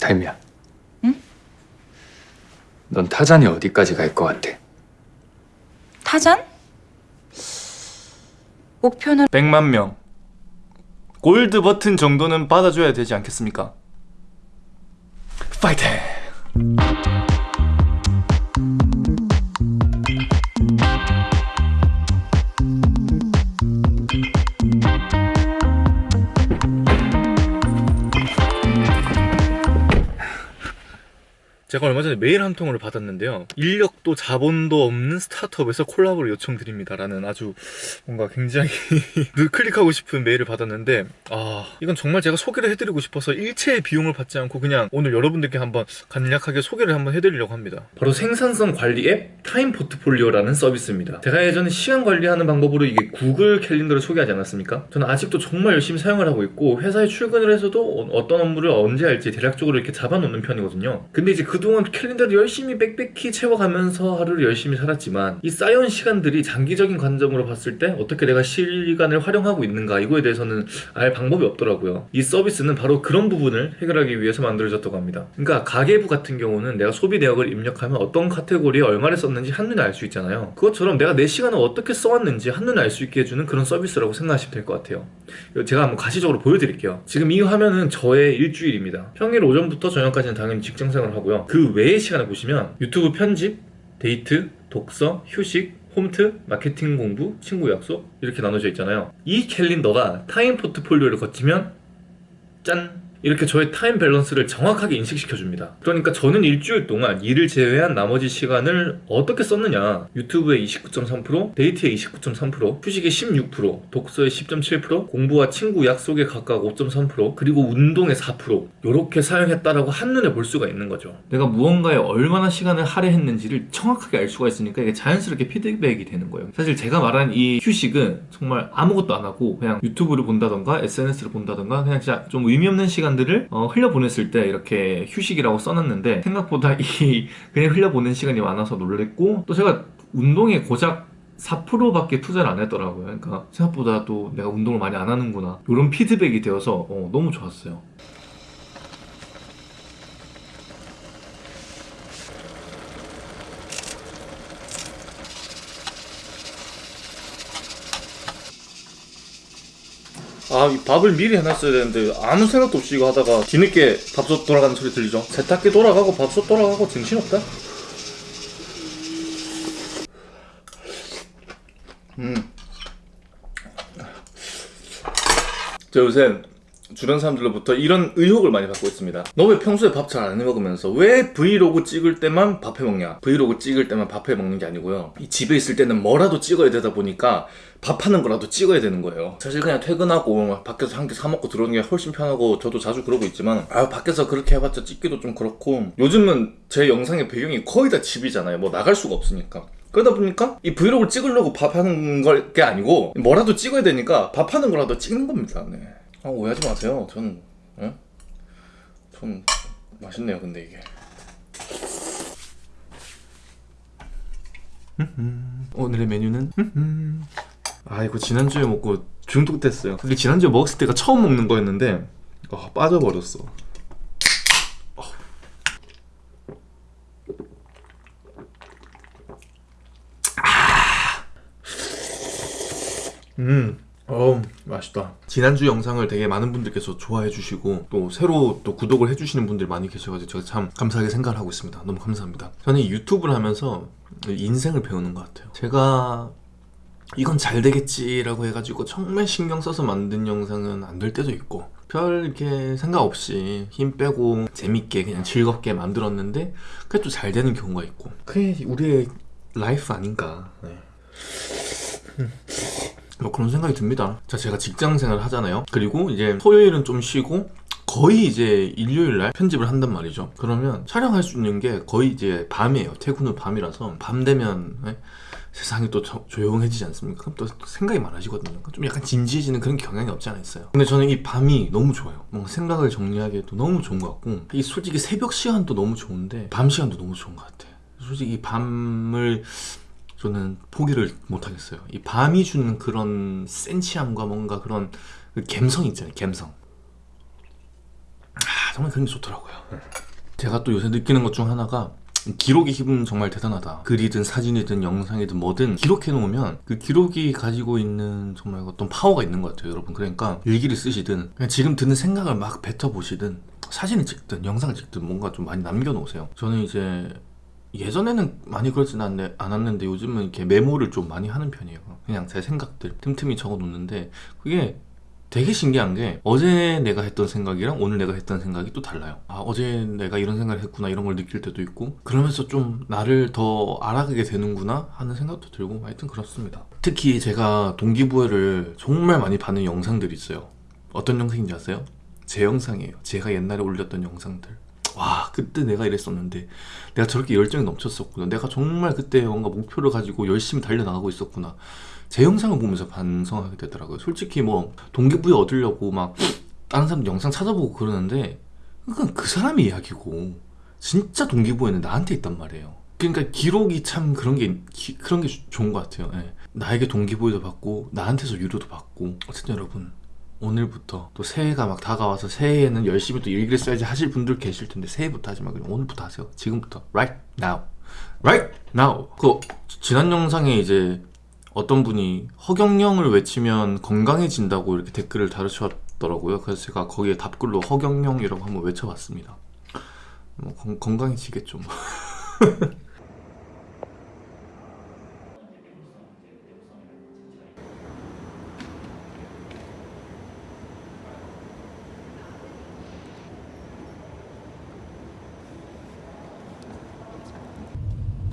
타임이야. 응? 넌 타잔이 어디까지 갈 것 같아? 타잔? 목표는 100만 명 골드 버튼 정도는 받아줘야 되지 않겠습니까? 파이팅! 제가 얼마 전에 메일 한 통을 받았는데요. 인력도 자본도 없는 스타트업에서 콜라보를 요청드립니다라는 아주 뭔가 굉장히 클릭하고 싶은 메일을 받았는데 아 이건 정말 제가 소개를 해드리고 싶어서 일체의 비용을 받지 않고 그냥 오늘 여러분들께 한번 간략하게 소개를 한번 해드리려고 합니다. 바로 생산성 관리 앱 타임 포트폴리오라는 서비스입니다. 제가 예전에 시간 관리하는 방법으로 이게 구글 캘린더를 소개하지 않았습니까? 저는 아직도 정말 열심히 사용을 하고 있고 회사에 출근을 해서도 어떤 업무를 언제 할지 대략적으로 이렇게 잡아놓는 편이거든요. 근데 이제 그 동안 캘린더를 열심히 빽빽히 채워가면서 하루를 열심히 살았지만 이 쌓여온 시간들이 장기적인 관점으로 봤을 때 어떻게 내가 시간을 활용하고 있는가 이거에 대해서는 알 방법이 없더라고요. 이 서비스는 바로 그런 부분을 해결하기 위해서 만들어졌다고 합니다. 그러니까 가계부 같은 경우는 내가 소비 내역을 입력하면 어떤 카테고리에 얼마를 썼는지 한눈에 알 수 있잖아요. 그것처럼 내가 내 시간을 어떻게 써왔는지 한눈에 알 수 있게 해주는 그런 서비스라고 생각하시면 될 것 같아요. 제가 한번 가시적으로 보여드릴게요. 지금 이 화면은 저의 일주일입니다. 평일 오전부터 저녁까지는 당연히 직장생활을 하고요 그 외의 시간을 보시면 유튜브 편집, 데이트, 독서, 휴식, 홈트, 마케팅 공부, 친구 약속 이렇게 나눠져 있잖아요 이 캘린더가 타임 포트폴리오를 거치면 짠! 이렇게 저의 타임 밸런스를 정확하게 인식시켜 줍니다. 그러니까 저는 일주일 동안 일을 제외한 나머지 시간을 어떻게 썼느냐. 유튜브의 29.3% 데이트의 29.3% 휴식의 16% 독서의 10.7% 공부와 친구 약속의 각각 5.3% 그리고 운동의 4% 이렇게 사용했다라고 한눈에 볼 수가 있는 거죠. 내가 무언가에 얼마나 시간을 할애했는지를 정확하게 알 수가 있으니까 이게 자연스럽게 피드백이 되는 거예요. 사실 제가 말한 이 휴식은 정말 아무것도 안 하고 그냥 유튜브를 본다던가 SNS를 본다던가 그냥 진짜 좀 의미 없는 시간 시간들을 어, 흘려보냈을 때 이렇게 휴식이라고 써놨는데 생각보다 이 그냥 흘려보낸 시간이 많아서 놀랬고 또 제가 운동에 고작 4%밖에 투자를 안 했더라고요. 그러니까 생각보다 또 내가 운동을 많이 안 하는구나. 이런 피드백이 되어서 어, 너무 좋았어요 아, 이 밥을 미리 해놨어야 되는데 아무 생각도 없이 이거 하다가 뒤늦게 밥솥 돌아가는 소리 들리죠? 세탁기 돌아가고 밥솥 돌아가고 정신없다? 음. 저 요새 주변 사람들로부터 이런 의혹을 많이 받고 있습니다. 너 왜 평소에 밥 잘 안 해먹으면서 왜 브이로그 찍을 때만 밥 해먹냐? 브이로그 찍을 때만 밥 해먹는 게 아니고요. 이 집에 있을 때는 뭐라도 찍어야 되다 보니까 밥하는 거라도 찍어야 되는 거예요. 사실 그냥 퇴근하고 밖에서 한개사 먹고 들어오는 게 훨씬 편하고 저도 자주 그러고 있지만 아 밖에서 그렇게 해봤자 찍기도 좀 그렇고 요즘은 제 영상의 배경이 거의 다 집이잖아요. 뭐 나갈 수가 없으니까. 그러다 보니까 이 브이로그를 찍으려고 밥하는 걸 게 아니고 뭐라도 찍어야 되니까 밥하는 거라도 찍는 겁니다. 네. 아 오해하지 마세요. 전 예? 전 맛있네요 근데 이게. 오늘의 메뉴는? 아 이거 지난주에 먹고 중독됐어요. 근데 지난주에 먹었을 때가 처음 먹는 거였는데 어, 빠져버렸어 어. 아. 음 어우 맛있다. 지난주 영상을 되게 많은 분들께서 좋아해 주시고 또 새로 또 구독을 해주시는 분들 많이 계셔가지고 제가 참 감사하게 생각을 하고 있습니다. 너무 감사합니다. 저는 유튜브를 하면서 인생을 배우는 것 같아요. 제가 이건 잘 되겠지라고 해가지고 정말 신경 써서 만든 영상은 안 될 때도 있고 별 이렇게 생각 없이 힘 빼고 재밌게 그냥 즐겁게 만들었는데 그게 또 잘 되는 경우가 있고 그게 우리의 라이프 아닌가. 네. 뭐 그런 생각이 듭니다. 자 제가 직장 생활 하잖아요. 그리고 이제 토요일은 좀 쉬고 거의 이제 일요일날 편집을 한단 말이죠. 그러면 촬영할 수 있는 게 거의 이제 밤이에요. 퇴근 후 밤이라서 밤 되면 네? 세상이 또 조, 조용해지지 않습니까? 그럼 또 생각이 많아지거든요. 좀 약간 진지해지는 그런 경향이 없지 않아 있어요. 근데 저는 이 밤이 너무 좋아요. 뭔가 생각을 정리하기에도 너무 좋은 것 같고 이 솔직히 새벽 시간도 너무 좋은데 밤 시간도 너무 좋은 것 같아요. 솔직히 밤을 저는 포기를 못하겠어요 이 밤이 주는 그런 센치함과 뭔가 그런 그 감성 있잖아요 감성 아, 정말 그런 게 좋더라고요. 제가 또 요새 느끼는 것 중 하나가 기록의 힘은 정말 대단하다. 글이든 사진이든 영상이든 뭐든 기록해 놓으면 그 기록이 가지고 있는 정말 어떤 파워가 있는 것 같아요, 여러분. 그러니까 일기를 쓰시든 지금 드는 생각을 막 뱉어 보시든 사진을 찍든 영상을 찍든 뭔가 좀 많이 남겨 놓으세요. 저는 이제 예전에는 많이 그러진 않네, 않았는데 요즘은 이렇게 메모를 좀 많이 하는 편이에요. 그냥 제 생각들 틈틈이 적어 놓는데 그게 되게 신기한 게 어제 내가 했던 생각이랑 오늘 내가 했던 생각이 또 달라요. 아 어제 내가 이런 생각을 했구나 이런 걸 느낄 때도 있고 그러면서 좀 나를 더 알아가게 되는구나 하는 생각도 들고 하여튼 그렇습니다. 특히 제가 동기부여를 정말 많이 받는 영상들이 있어요. 어떤 영상인지 아세요? 제 영상이에요. 제가 옛날에 올렸던 영상들. 와 그때 내가 이랬었는데. 내가 저렇게 열정이 넘쳤었구나. 내가 정말 그때 뭔가 목표를 가지고 열심히 달려나가고 있었구나. 제 영상을 보면서 반성하게 되더라고요. 솔직히 뭐 동기부여 얻으려고 막 다른 사람 영상 찾아보고 그러는데 그건 그 사람의 이야기고 진짜 동기부여는 나한테 있단 말이에요. 그러니까 기록이 참 그런 게 기- 그런 게 주- 좋은 것 같아요. 예. 나에게 동기부여도 받고 나한테서 위로도 받고. 어쨌든 여러분 오늘부터 또 새해가 막 다가와서 새해에는 열심히 또 일기를 써야지 하실 분들 계실 텐데 새해부터 하지 말고 오늘부터 하세요. 지금부터 right now, right now. 그 지난 영상에 이제 어떤 분이 허경영을 외치면 건강해진다고 이렇게 댓글을 달으셨더라고요. 그래서 제가 거기에 답글로 허경영이라고 한번 외쳐봤습니다. 뭐 건, 건강해지겠죠. 뭐.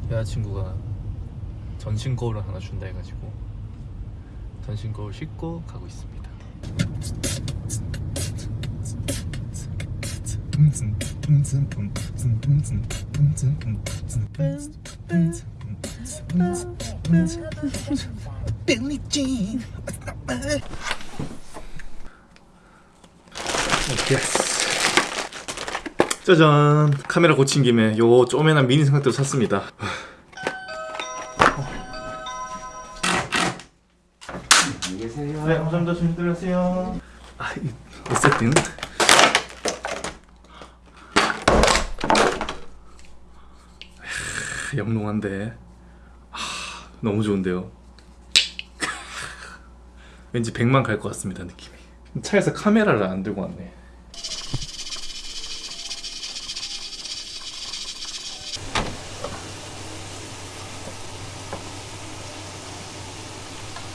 여자친구가 전신 거울을 하나 준다 해가지고 전신 거울 싣고 가고 있습니다. 짜잔. 카메라 고친 김에 요 쪼매난 미니 삼각대를 샀습니다. 안녕히 계세요. 네 감사합니다. 조심 들어가세요. 아, 이, 이 세팅? 하, 영롱한데. 아, 너무 좋은데요. 왠지 100만 갈 것 같습니다 느낌이. 차에서 카메라를 안 들고 왔네 바라바라바바바라바라바라바라바라바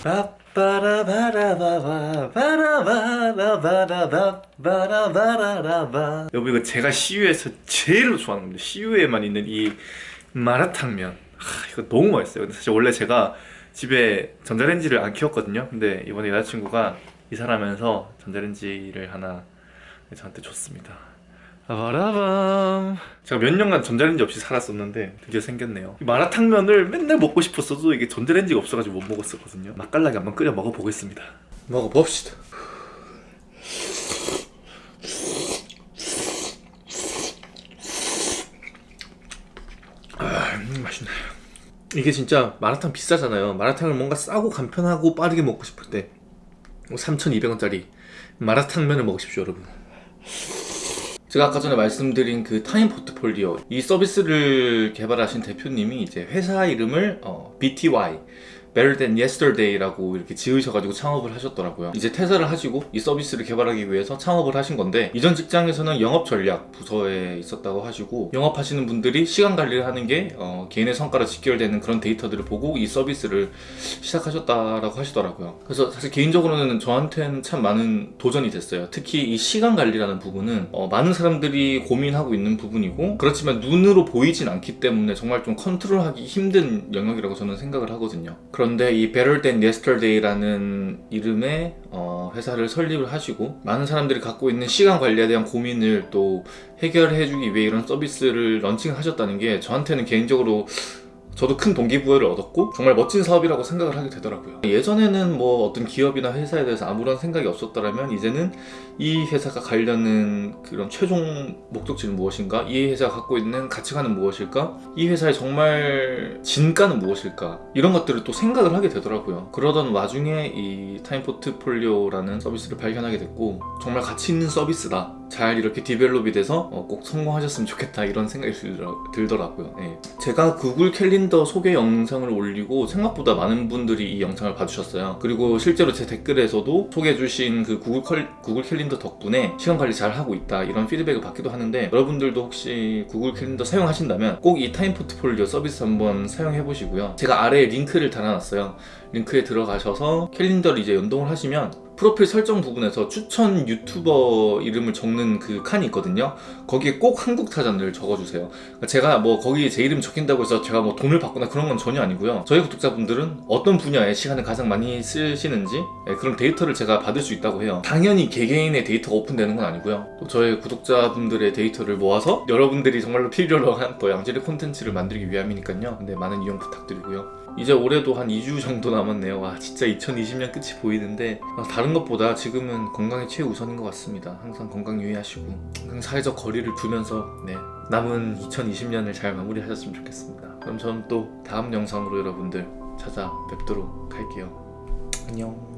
여러분 이거 제가 CU에서 제일 좋아하는 겁니다 CU에만 있는 이 마라탕면 하, 이거 너무 맛있어요 근데 사실 원래 제가 집에 전자레인지를 안 키웠거든요 근데 이번에 여자친구가 이사하면서 전자레인지를 하나 저한테 줬습니다 바라밤. 제가 몇 년간 전자레인지 없이 살았었는데 드디어 생겼네요. 이 마라탕면을 맨날 먹고 싶었어도 이게 전자레인지가 없어가지고 못 먹었었거든요. 맛깔나게 한번 끓여 먹어보겠습니다. 먹어봅시다. 아, 음, 맛있네요 이게 진짜 마라탕 비싸잖아요. 마라탕을 뭔가 싸고 간편하고 빠르게 먹고 싶을 때 3,200원짜리 마라탕면을 먹으십시오 여러분 제가 아까 전에 말씀드린 그 타임 포트폴리오 이 서비스를 개발하신 대표님이 이제 회사 이름을 어, BTY Better Than Yesterday라고 이렇게 지으셔가지고 창업을 하셨더라고요. 이제 퇴사를 하시고 이 서비스를 개발하기 위해서 창업을 하신 건데 이전 직장에서는 영업 전략 부서에 있었다고 하시고 영업하시는 분들이 시간 관리를 하는 게 어, 개인의 성과로 직결되는 그런 데이터들을 보고 이 서비스를 시작하셨다라고 하시더라고요. 그래서 사실 개인적으로는 저한테는 참 많은 도전이 됐어요. 특히 이 시간 관리라는 부분은 어, 많은 사람들이 고민하고 있는 부분이고 그렇지만 눈으로 보이진 않기 때문에 정말 좀 컨트롤하기 힘든 영역이라고 저는 생각을 하거든요. 그런데 이 Better Than Yesterday라는 이름의 어, 회사를 설립을 하시고 많은 사람들이 갖고 있는 시간 관리에 대한 고민을 또 해결해주기 위해 이런 서비스를 런칭하셨다는 게 저한테는 개인적으로 저도 큰 동기부여를 얻었고 정말 멋진 사업이라고 생각을 하게 되더라고요 예전에는 뭐 어떤 기업이나 회사에 대해서 아무런 생각이 없었더라면 이제는 이 회사가 가려는 그런 최종 목적지는 무엇인가? 이 회사가 갖고 있는 가치관은 무엇일까? 이 회사의 정말 진가는 무엇일까? 이런 것들을 또 생각을 하게 되더라고요. 그러던 와중에 이 타임 포트폴리오라는 서비스를 발견하게 됐고 정말 가치 있는 서비스다. 잘 이렇게 develop이 돼서 어, 꼭 성공하셨으면 좋겠다 이런 생각이 들더라- 들더라 고요. 예. 제가 구글 캘린더 소개 영상을 올리고 생각보다 많은 분들이 이 영상을 봐주셨어요. 그리고 실제로 제 댓글에서도 소개해주신 그 구글, 컬- 구글 캘린더 덕분에 시간 관리 잘 하고 있다 이런 피드백을 받기도 하는데 여러분들도 혹시 구글 캘린더 사용하신다면 꼭 이 타임 포트폴리오 서비스 한번 사용해 보시고요. 제가 아래에 링크를 달아놨어요. 링크에 들어가셔서 캘린더를 이제 연동을 하시면 프로필 설정 부분에서 추천 유튜버 이름을 적는 그 칸이 있거든요. 거기에 꼭 한국 타잔을 적어주세요. 그러니까 제가 뭐 거기에 제 이름 적힌다고 해서 제가 뭐 돈을 받거나 그런 건 전혀 아니고요. 저희 구독자분들은 어떤 분야에 시간을 가장 많이 쓰시는지 예, 그런 데이터를 제가 받을 수 있다고 해요. 당연히 개개인의 데이터가 오픈되는 건 아니고요. 또 저희 구독자분들의 데이터를 모아서 여러분들이 정말로 필요로 한 또 양질의 콘텐츠를 만들기 위함이니까요. 근데 많은 이용 부탁드리고요. 이제 올해도 한 2주 정도 남았네요. 와 진짜 2020년 끝이 보이는데 아, 다른 것보다 지금은 건강이 최우선인 것 같습니다. 항상 건강 유의하시고 항상 사회적 거리를 두면서 네, 남은 2020년을 잘 마무리하셨으면 좋겠습니다. 그럼 저는 또 다음 영상으로 여러분들 찾아뵙도록 할게요. 안녕.